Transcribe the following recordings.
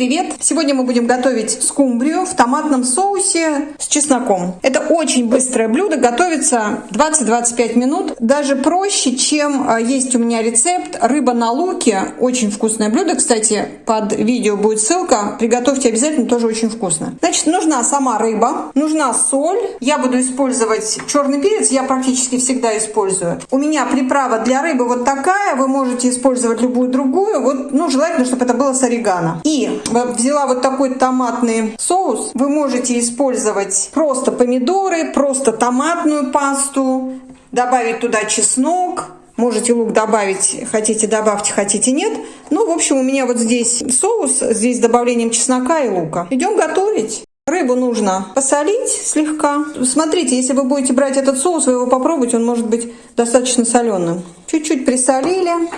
привет! Сегодня мы будем готовить скумбрию в томатном соусе с чесноком. Это очень быстрое блюдо, готовится 20-25 минут. Даже проще, чем а, есть у меня рецепт рыба на луке. Очень вкусное блюдо, кстати, под видео будет ссылка. Приготовьте обязательно, тоже очень вкусно. Значит, нужна сама рыба, нужна соль. Я буду использовать черный перец, я практически всегда использую. У меня приправа для рыбы вот такая, вы можете использовать любую другую. Вот, ну, желательно, чтобы это было с орегано. И взяла вот такой томатный соус. Вы можете использовать просто помидоры, просто томатную пасту, добавить туда чеснок, Можете лук добавить, хотите добавьте, хотите нет. Ну, в общем, у меня вот здесь соус, здесь с добавлением чеснока и лука. Идем готовить. Рыбу нужно посолить слегка. Смотрите, если вы будете брать этот соус, вы его попробуйте, он может быть достаточно соленым. Чуть-чуть присолили,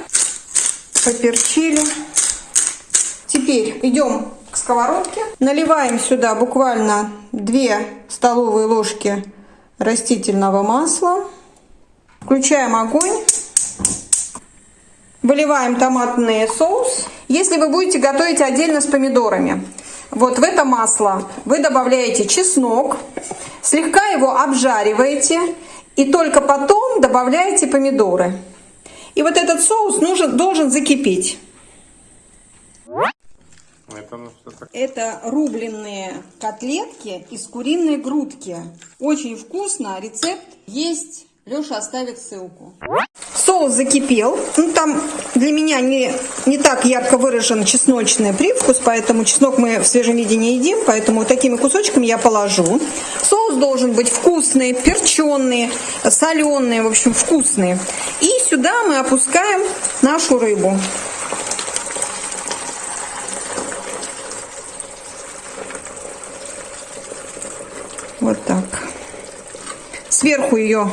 поперчили. Теперь идем к сковородке. Наливаем сюда буквально 2 столовые ложки растительного масла. Включаем огонь. Выливаем томатный соус. Если вы будете готовить отдельно с помидорами, вот в это масло вы добавляете чеснок, слегка его обжариваете и только потом добавляете помидоры. И вот этот соус нужен, должен закипеть. Это, Это рубленые котлетки из куриной грудки. Очень вкусно. Рецепт есть. Леша оставит ссылку. Соус закипел. Ну, там для меня не, не так ярко выражен чесночный привкус, поэтому чеснок мы в свежем виде не едим, поэтому такими кусочками я положу. Соус должен быть вкусный, перченый, соленый, в общем, вкусный. И сюда мы опускаем нашу рыбу. Вот так. Сверху ее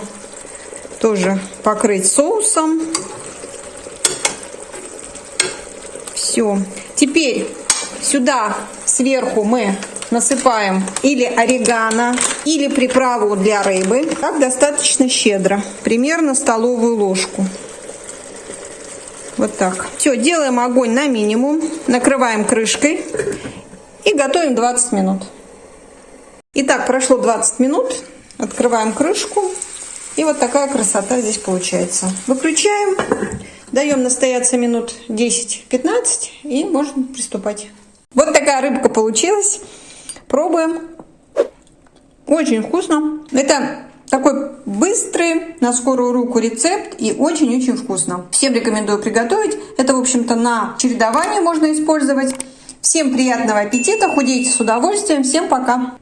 тоже покрыть соусом. Все. Теперь сюда сверху мы насыпаем или орегано, или приправу для рыбы. Так достаточно щедро. Примерно столовую ложку. Вот так. Все, делаем огонь на минимум. Накрываем крышкой. И готовим 20 минут. Итак, прошло 20 минут. Открываем крышку. И вот такая красота здесь получается. Выключаем. Даем настояться минут 10-15 и можно приступать. Вот такая рыбка получилась. Пробуем. Очень вкусно. Это такой быстрый, на скорую руку рецепт и очень-очень вкусно. Всем рекомендую приготовить. Это, в общем-то, на чередование можно использовать. Всем приятного аппетита, худейте с удовольствием. Всем пока!